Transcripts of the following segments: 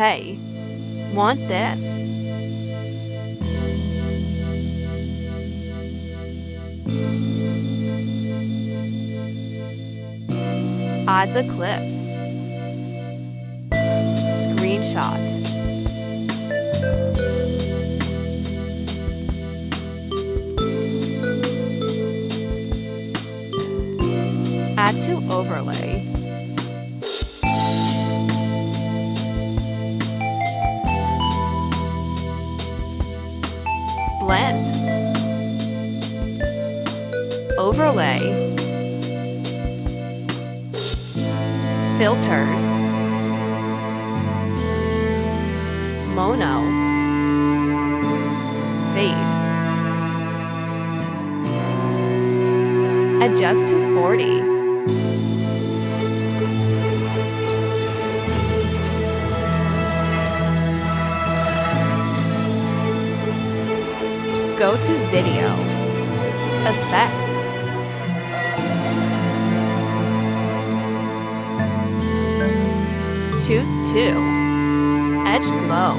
Hey, want this? Add the clips. Screenshot. Add to overlay. Blend. Overlay. Filters. Mono. Fade. Adjust to 40. Go to Video. Effects. Choose 2. Edge Glow.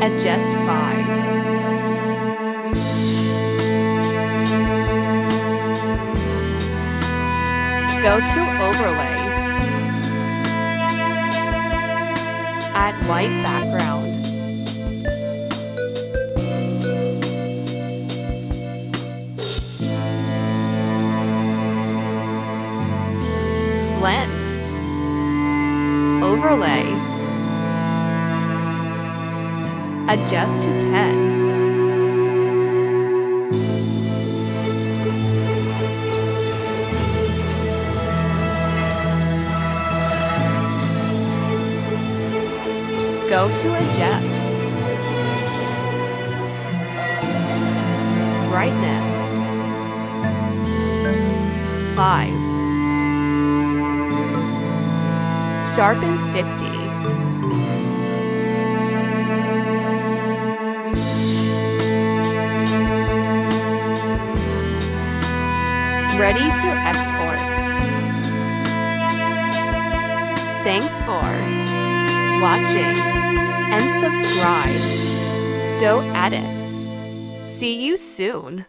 Adjust 5. Go to Overlay. Add white background. Blend. Overlay. Adjust to 10. Go to Adjust. Brightness. 5. Sharpen 50. Ready to export. Thanks for watching and subscribe. Do edits. See you soon.